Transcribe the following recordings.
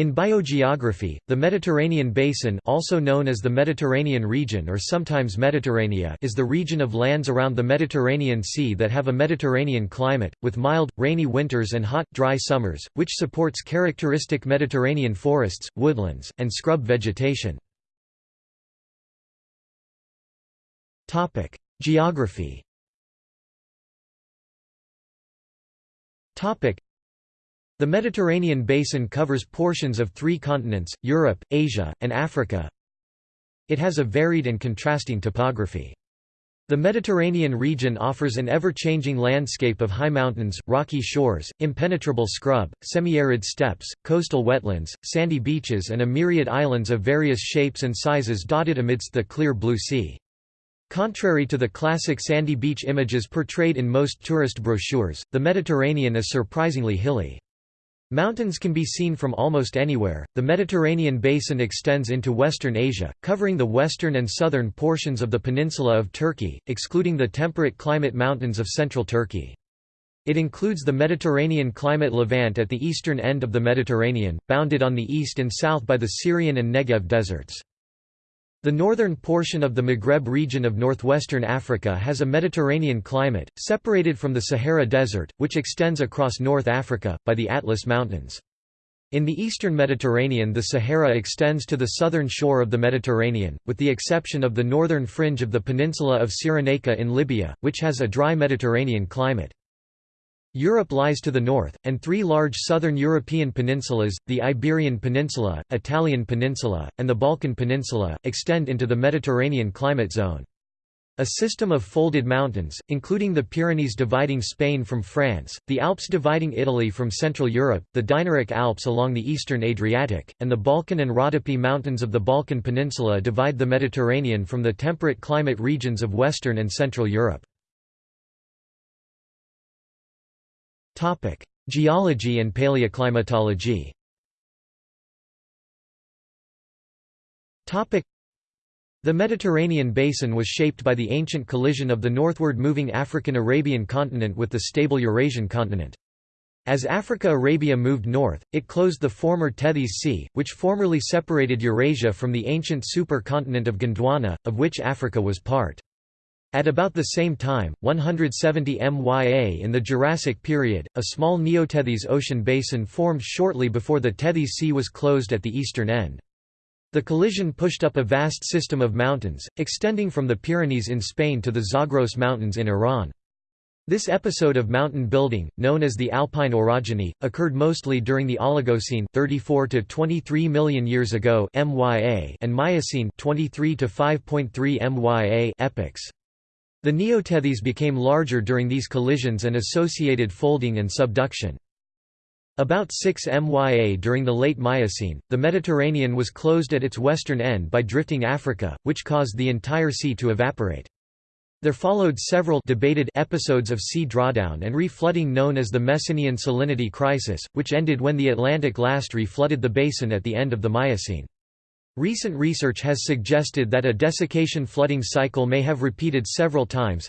In biogeography, the Mediterranean basin also known as the Mediterranean region or sometimes Mediterranea is the region of lands around the Mediterranean Sea that have a Mediterranean climate, with mild, rainy winters and hot, dry summers, which supports characteristic Mediterranean forests, woodlands, and scrub vegetation. Geography the Mediterranean basin covers portions of three continents, Europe, Asia, and Africa. It has a varied and contrasting topography. The Mediterranean region offers an ever-changing landscape of high mountains, rocky shores, impenetrable scrub, semi-arid steppes, coastal wetlands, sandy beaches and a myriad islands of various shapes and sizes dotted amidst the clear blue sea. Contrary to the classic sandy beach images portrayed in most tourist brochures, the Mediterranean is surprisingly hilly. Mountains can be seen from almost anywhere. The Mediterranean basin extends into western Asia, covering the western and southern portions of the peninsula of Turkey, excluding the temperate climate mountains of central Turkey. It includes the Mediterranean climate Levant at the eastern end of the Mediterranean, bounded on the east and south by the Syrian and Negev deserts. The northern portion of the Maghreb region of northwestern Africa has a Mediterranean climate, separated from the Sahara Desert, which extends across North Africa, by the Atlas Mountains. In the eastern Mediterranean the Sahara extends to the southern shore of the Mediterranean, with the exception of the northern fringe of the peninsula of Cyrenaica in Libya, which has a dry Mediterranean climate. Europe lies to the north, and three large southern European peninsulas, the Iberian Peninsula, Italian Peninsula, and the Balkan Peninsula, extend into the Mediterranean climate zone. A system of folded mountains, including the Pyrenees dividing Spain from France, the Alps dividing Italy from Central Europe, the Dinaric Alps along the eastern Adriatic, and the Balkan and Rhodope Mountains of the Balkan Peninsula divide the Mediterranean from the temperate climate regions of Western and Central Europe. Geology and paleoclimatology the Mediterranean basin was shaped by the ancient collision of the northward moving African-Arabian continent with the stable Eurasian continent. As Africa-Arabia moved north, it closed the former Tethys Sea, which formerly separated Eurasia from the ancient supercontinent of Gondwana, of which Africa was part. At about the same time, 170 MYA in the Jurassic period, a small Neotethys ocean basin formed shortly before the Tethys Sea was closed at the eastern end. The collision pushed up a vast system of mountains, extending from the Pyrenees in Spain to the Zagros Mountains in Iran. This episode of mountain building, known as the Alpine orogeny, occurred mostly during the Oligocene 34 to 23 million years ago MYA and Miocene 23 to 5.3 MYA epochs. The neotethys became larger during these collisions and associated folding and subduction. About 6 MYA during the late Miocene, the Mediterranean was closed at its western end by drifting Africa, which caused the entire sea to evaporate. There followed several debated episodes of sea drawdown and reflooding known as the Messinian salinity crisis, which ended when the Atlantic last reflooded the basin at the end of the Miocene. Recent research has suggested that a desiccation flooding cycle may have repeated several times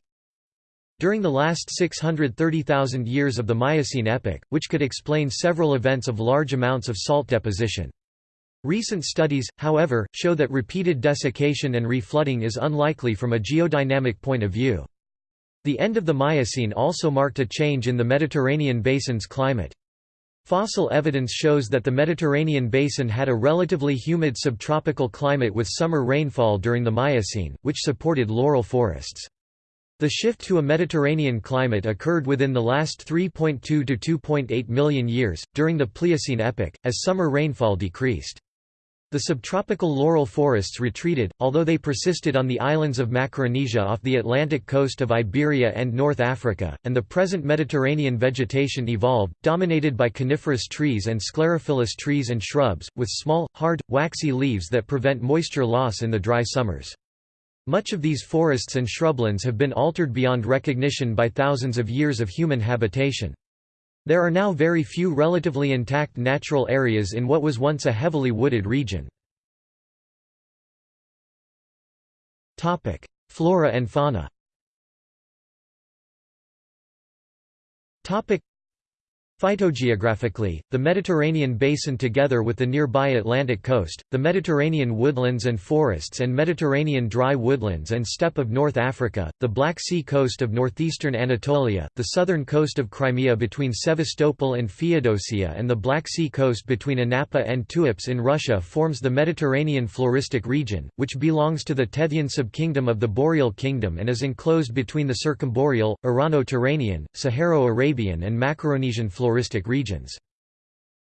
during the last 630,000 years of the Miocene epoch, which could explain several events of large amounts of salt deposition. Recent studies, however, show that repeated desiccation and reflooding is unlikely from a geodynamic point of view. The end of the Miocene also marked a change in the Mediterranean basin's climate. Fossil evidence shows that the Mediterranean basin had a relatively humid subtropical climate with summer rainfall during the Miocene, which supported laurel forests. The shift to a Mediterranean climate occurred within the last 3.2 to 2.8 million years, during the Pliocene epoch, as summer rainfall decreased. The subtropical laurel forests retreated, although they persisted on the islands of Macaronesia off the Atlantic coast of Iberia and North Africa, and the present Mediterranean vegetation evolved, dominated by coniferous trees and sclerophyllous trees and shrubs, with small, hard, waxy leaves that prevent moisture loss in the dry summers. Much of these forests and shrublands have been altered beyond recognition by thousands of years of human habitation. There are now very few relatively intact natural areas in what was once a heavily wooded region. Flora and fauna Phytogeographically, the Mediterranean basin together with the nearby Atlantic coast, the Mediterranean woodlands and forests and Mediterranean dry woodlands and steppe of North Africa, the Black Sea coast of northeastern Anatolia, the southern coast of Crimea between Sevastopol and Feodosia and the Black Sea coast between Anapa and Tuapse in Russia forms the Mediterranean floristic region, which belongs to the Tethyan subkingdom of the Boreal Kingdom and is enclosed between the Circumboreal, Irano-Turanian, Saharo-Arabian and Macaronesian floristic regions.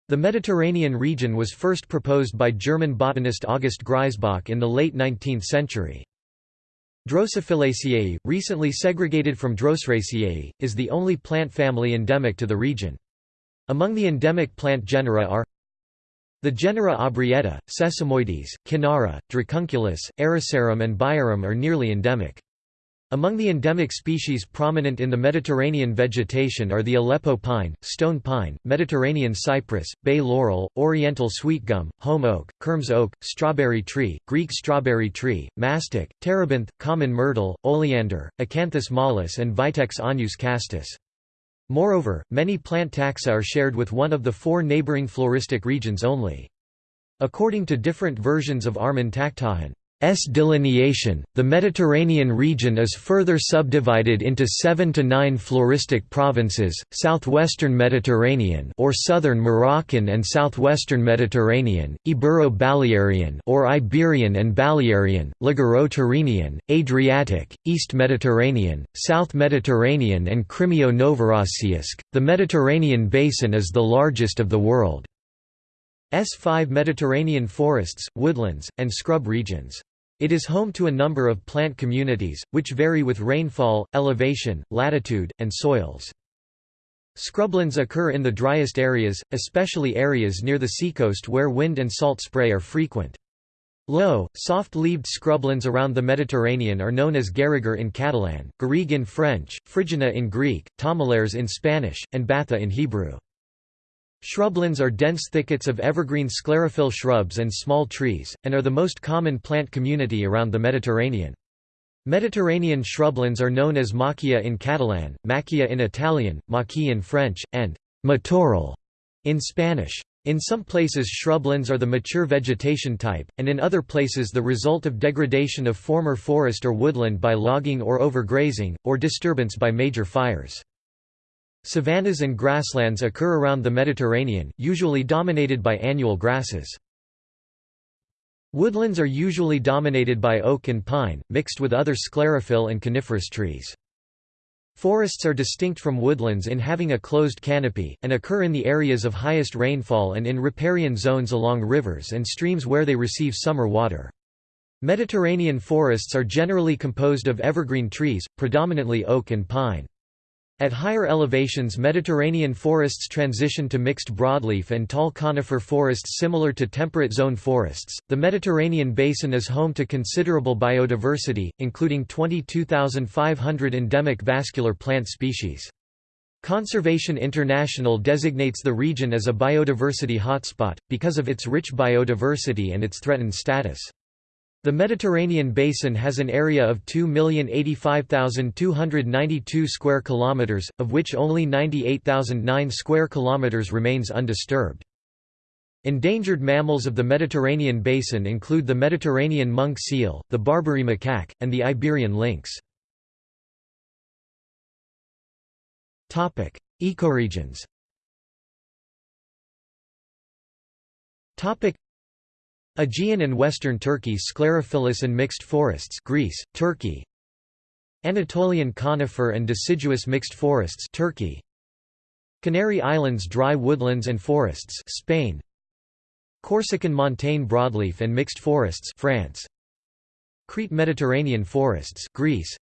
The Mediterranean region was first proposed by German botanist August Grisebach in the late 19th century. Drosophyllaceae, recently segregated from Droseraceae, is the only plant family endemic to the region. Among the endemic plant genera are the genera Aubrietta, Sesamoides, Cynara, Dracunculus, Arisarum and Biarum are nearly endemic. Among the endemic species prominent in the Mediterranean vegetation are the Aleppo pine, stone pine, Mediterranean cypress, bay laurel, oriental sweetgum, holm oak, Kermes oak, strawberry tree, Greek strawberry tree, mastic, terebinth, common myrtle, oleander, Acanthus mollis and Vitex agnus castus. Moreover, many plant taxa are shared with one of the four neighboring floristic regions only. According to different versions of Armen Takhtajan, S delineation, the Mediterranean region is further subdivided into seven to nine floristic provinces, southwestern Mediterranean or southern Moroccan and southwestern Mediterranean, Ibero-Balearian or Iberian and Balearian, Liguro-Tyrrhenian, Adriatic, East Mediterranean, South Mediterranean and Crimeo-Novorossiysk. The Mediterranean basin is the largest of the world. S5 Mediterranean forests, woodlands, and scrub regions. It is home to a number of plant communities, which vary with rainfall, elevation, latitude, and soils. Scrublands occur in the driest areas, especially areas near the seacoast where wind and salt spray are frequent. Low, soft-leaved scrublands around the Mediterranean are known as garrigue in Catalan, garrigue in French, phrygana in Greek, tomillares in Spanish, and batha in Hebrew. Shrublands are dense thickets of evergreen sclerophyll shrubs and small trees, and are the most common plant community around the Mediterranean. Mediterranean shrublands are known as macchia in Catalan, macchia in Italian, maquis in French, and matorral in Spanish. In some places shrublands are the mature vegetation type, and in other places the result of degradation of former forest or woodland by logging or overgrazing, or disturbance by major fires. Savannas and grasslands occur around the Mediterranean, usually dominated by annual grasses. Woodlands are usually dominated by oak and pine, mixed with other sclerophyll and coniferous trees. Forests are distinct from woodlands in having a closed canopy, and occur in the areas of highest rainfall and in riparian zones along rivers and streams where they receive summer water. Mediterranean forests are generally composed of evergreen trees, predominantly oak and pine. At higher elevations Mediterranean forests transition to mixed broadleaf and tall conifer forests similar to temperate zone forests. The Mediterranean basin is home to considerable biodiversity, including 22,500 endemic vascular plant species. Conservation International designates the region as a biodiversity hotspot, because of its rich biodiversity and its threatened status. The Mediterranean basin has an area of 2,085,292 square kilometers, of which only 98,009 square kilometers remains undisturbed. Endangered mammals of the Mediterranean basin include the Mediterranean monk seal, the Barbary macaque, and the Iberian lynx. Topic: Ecoregions. Topic: Aegean and Western Turkey sclerophyllous and mixed forests Greece, Turkey. Anatolian conifer and deciduous mixed forests Turkey. Canary Islands dry woodlands and forests Spain. Corsican montane broadleaf and mixed forests France. Crete Mediterranean forests Greece.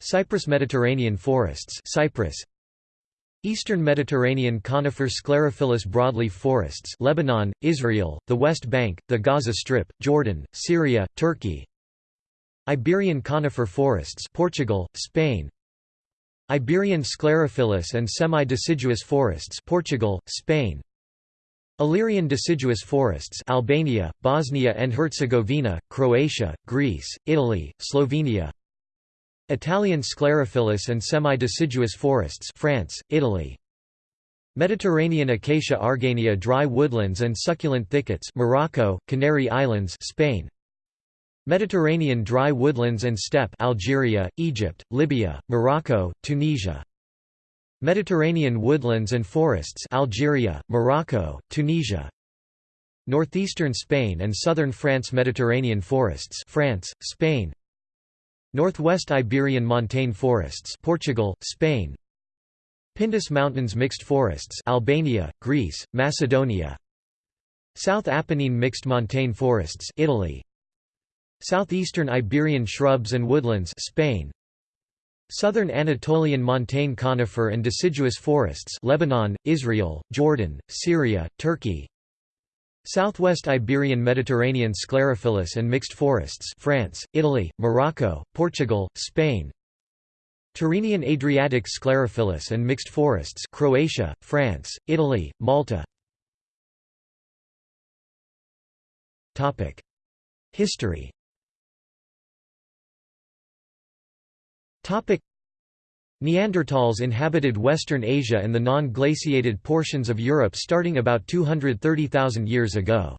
Cyprus Mediterranean forests Cyprus Eastern Mediterranean conifer sclerophyllous broadleaf forests Lebanon, Israel, the West Bank, the Gaza Strip, Jordan, Syria, Turkey. Iberian conifer forests Portugal, Spain. Iberian sclerophyllous and semi-deciduous forests Portugal, Spain. Illyrian deciduous forests Albania, Bosnia and Herzegovina, Croatia, Greece, Italy, Slovenia Italian sclerophyllous and semi-deciduous forests France, Italy. Mediterranean acacia argania dry woodlands and succulent thickets Morocco, Canary Islands Spain. Mediterranean dry woodlands and steppe Algeria, Egypt, Libya, Morocco, Tunisia. Mediterranean woodlands and forests Algeria, Morocco, Tunisia. Northeastern Spain and southern France Mediterranean forests France, Spain Northwest Iberian montane forests Portugal, Spain. Pindus Mountains mixed forests Albania, Greece, Macedonia. South Apennine mixed montane forests Italy. Southeastern Iberian shrubs and woodlands Spain. Southern Anatolian montane conifer and deciduous forests Lebanon, Israel, Jordan, Syria, Turkey Southwest Iberian Mediterranean sclerophyllous and mixed forests France, Italy, Morocco, Portugal, Spain. Tyrrhenian Adriatic sclerophyllous and mixed forests Croatia, France, Italy, Malta. History Neanderthals inhabited Western Asia and the non-glaciated portions of Europe starting about 230,000 years ago.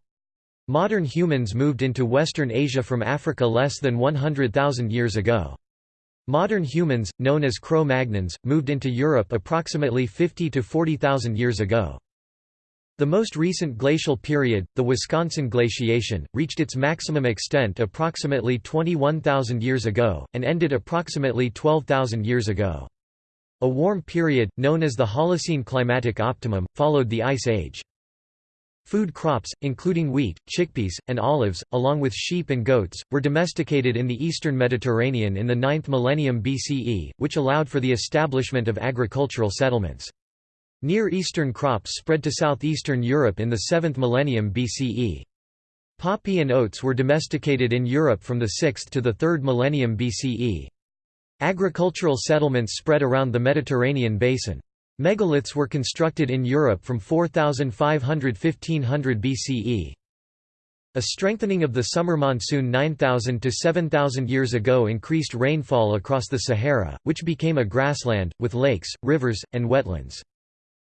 Modern humans moved into Western Asia from Africa less than 100,000 years ago. Modern humans, known as Cro-Magnons, moved into Europe approximately 50 to 40,000 years ago. The most recent glacial period, the Wisconsin glaciation, reached its maximum extent approximately 21,000 years ago, and ended approximately 12,000 years ago. A warm period, known as the Holocene climatic optimum, followed the Ice Age. Food crops, including wheat, chickpeas, and olives, along with sheep and goats, were domesticated in the eastern Mediterranean in the 9th millennium BCE, which allowed for the establishment of agricultural settlements. Near Eastern crops spread to southeastern Europe in the 7th millennium BCE. Poppy and oats were domesticated in Europe from the 6th to the 3rd millennium BCE. Agricultural settlements spread around the Mediterranean basin. Megaliths were constructed in Europe from 4500–1500 BCE. A strengthening of the summer monsoon 9,000 to 7,000 years ago increased rainfall across the Sahara, which became a grassland, with lakes, rivers, and wetlands.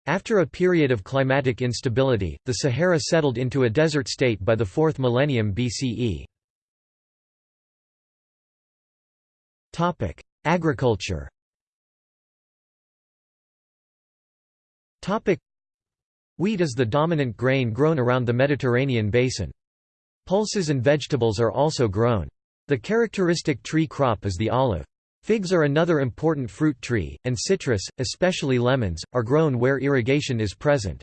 After a period of climatic instability, the Sahara settled into a desert state by the 4th millennium BCE. Agriculture Wheat is the dominant grain grown around the Mediterranean basin. Pulses and vegetables are also grown. The characteristic tree crop is the olive. Figs are another important fruit tree, and citrus, especially lemons, are grown where irrigation is present.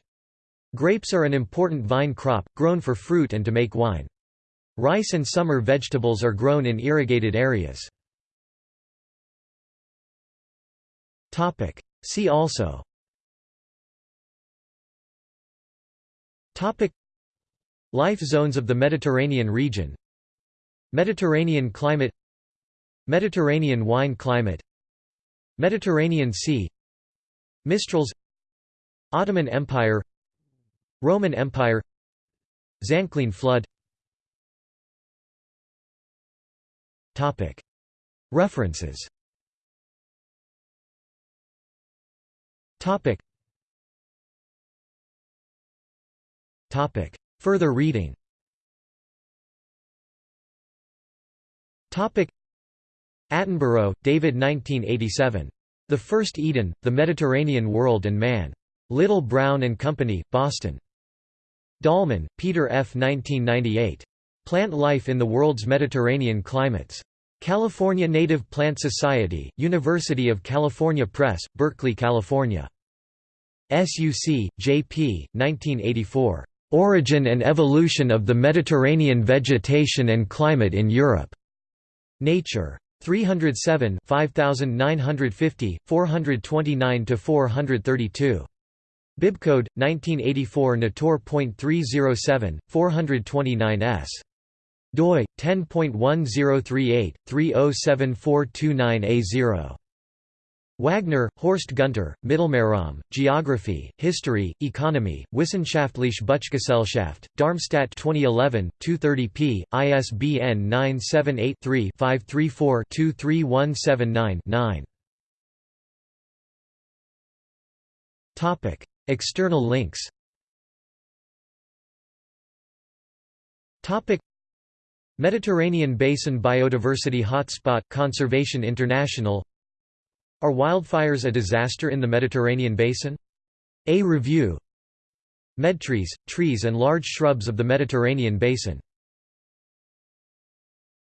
Grapes are an important vine crop, grown for fruit and to make wine. Rice and summer vegetables are grown in irrigated areas. See also. Topic. Life zones of the Mediterranean region. Mediterranean climate. Mediterranean wine climate. Mediterranean Sea. Mistrals. Ottoman Empire. Roman Empire. Zanclean flood. Topic. References Topic Topic. Further reading Topic. Attenborough, David 1987. The First Eden, The Mediterranean World and Man. Little Brown and Company, Boston. Dallman, Peter F. 1998. Plant Life in the World's Mediterranean Climates. California Native Plant Society, University of California Press, Berkeley, California. SUC, J.P., 1984. Origin and Evolution of the Mediterranean Vegetation and Climate in Europe. Nature. 307 5950, 429–432. Bibcode, 1984 Natur.307, 429 s. doi, 10.1038, 307429A0. Wagner, Horst Gunter, Mittelmeerraum, Geography, History, Economy, Wissenschaftliche Buchgesellschaft, Darmstadt 2011, 230 p. ISBN 978-3-534-23179-9. External links Mediterranean Basin Biodiversity Hotspot Conservation International Are wildfires a disaster in the Mediterranean Basin? A review Medtrees, trees and large shrubs of the Mediterranean Basin